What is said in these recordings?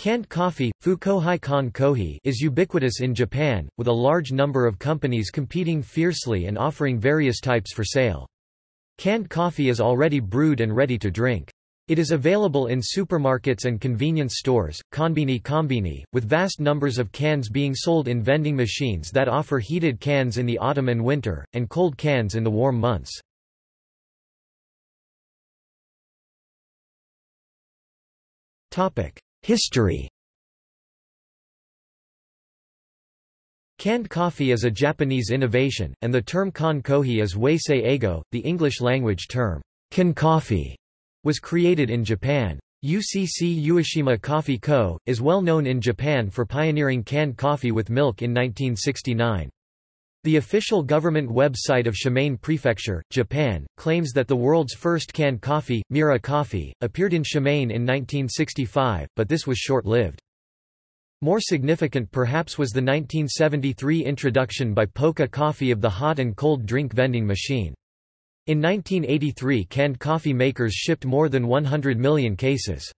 Canned coffee, is ubiquitous in Japan, with a large number of companies competing fiercely and offering various types for sale. Canned coffee is already brewed and ready to drink. It is available in supermarkets and convenience stores, konbini konbini, with vast numbers of cans being sold in vending machines that offer heated cans in the autumn and winter, and cold cans in the warm months. History Canned coffee is a Japanese innovation, and the term kan kohi is wasei eigo, the English language term, coffee was created in Japan. UCC Ueshima Coffee Co., is well known in Japan for pioneering canned coffee with milk in 1969. The official government website of Shimane Prefecture, Japan, claims that the world's first canned coffee, Mira Coffee, appeared in Shimane in 1965, but this was short-lived. More significant perhaps was the 1973 introduction by Pokka Coffee of the hot and cold drink vending machine. In 1983 canned coffee makers shipped more than 100 million cases.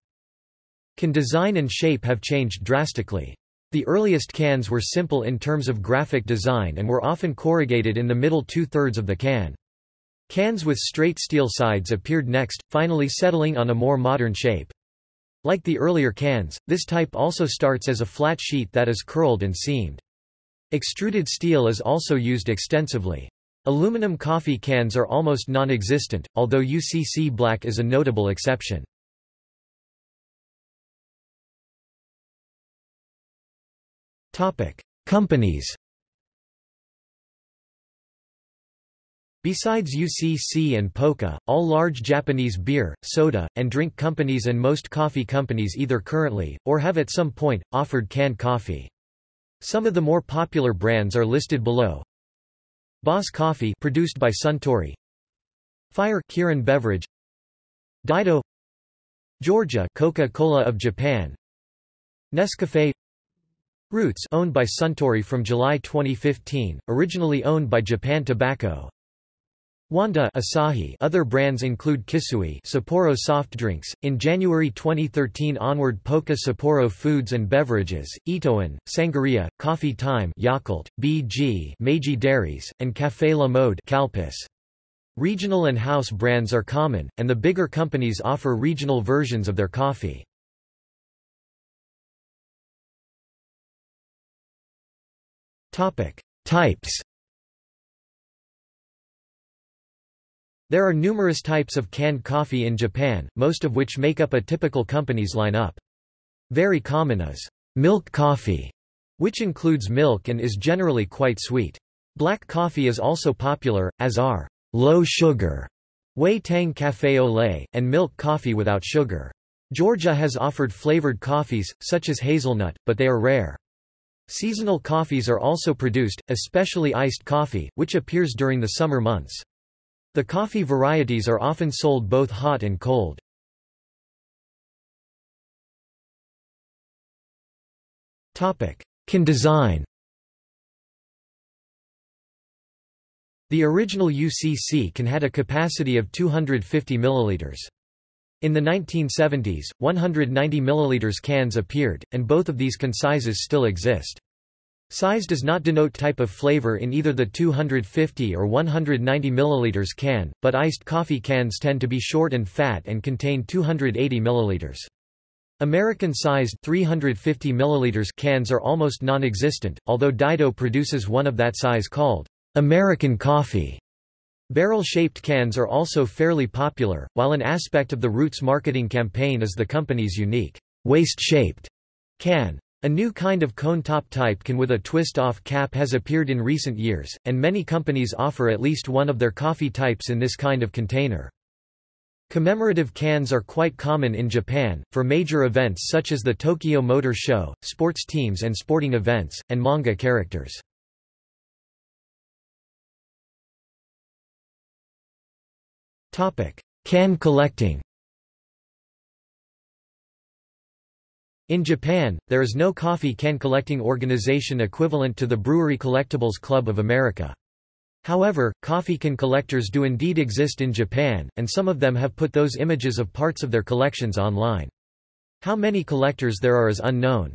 Can design and shape have changed drastically. The earliest cans were simple in terms of graphic design and were often corrugated in the middle two-thirds of the can. Cans with straight steel sides appeared next, finally settling on a more modern shape. Like the earlier cans, this type also starts as a flat sheet that is curled and seamed. Extruded steel is also used extensively. Aluminum coffee cans are almost non-existent, although UCC Black is a notable exception. Companies Besides UCC and Pokka, all large Japanese beer, soda, and drink companies and most coffee companies either currently, or have at some point, offered canned coffee. Some of the more popular brands are listed below. Boss Coffee produced by Suntory. Fire Kirin Beverage. DyDo. Georgia Coca-Cola of Japan. Nescafe Roots owned by Suntory from July 2015, originally owned by Japan Tobacco Wanda Asahi other brands include Kisui Sapporo soft drinks. In January 2013 onward Pokka Sapporo Foods and Beverages, Ito En, Sangaria, Coffee Time Yakult, BG Meiji Dairies, and Café La Mode Calpis. Regional and house brands are common, and the bigger companies offer regional versions of their coffee. Types There are numerous types of canned coffee in Japan, most of which make up a typical company's lineup. Very common is milk coffee, which includes milk and is generally quite sweet. Black coffee is also popular, as are low sugar, Wei Tang Café au lait, and milk coffee without sugar. Georgia has offered flavored coffees, such as hazelnut, but they are rare. Seasonal coffees are also produced, especially iced coffee, which appears during the summer months. The coffee varieties are often sold both hot and cold. Can design The original UCC can had a capacity of 250 milliliters. In the 1970s, 190 milliliters cans appeared, and both of these can sizes still exist. Size does not denote type of flavor in either the 250 or 190 ml can, but iced coffee cans tend to be short and fat and contain 280 ml. American-sized 350 ml cans are almost non-existent, although DyDo produces one of that size called American coffee. Barrel-shaped cans are also fairly popular, while an aspect of the Roots marketing campaign is the company's unique waist-shaped can. A new kind of cone-top type can with a twist-off cap has appeared in recent years, and many companies offer at least one of their coffee types in this kind of container. Commemorative cans are quite common in Japan, for major events such as the Tokyo Motor Show, sports teams and sporting events, and manga characters. Can collecting In Japan, there is no coffee can collecting organization equivalent to the Brewery Collectibles Club of America. However, coffee can collectors do indeed exist in Japan, and some of them have put those images of parts of their collections online. How many collectors there are is unknown.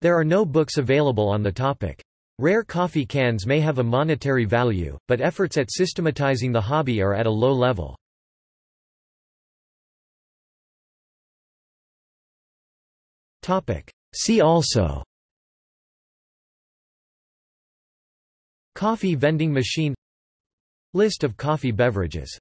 There are no books available on the topic. Rare coffee cans may have a monetary value, but efforts at systematizing the hobby are at a low level. See also Coffee vending machine List of coffee beverages